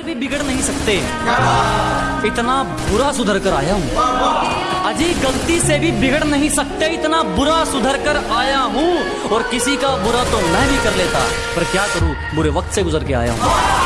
कर भी बिगड़ नहीं सकते। इतना बुरा सुधर कर आया हूँ। अजी गलती से भी बिगड़ नहीं सकते, इतना बुरा सुधर कर आया हूँ। और किसी का बुरा तो मैं भी कर लेता, पर क्या करूँ? बुरे वक्त से गुजर के आया हूँ।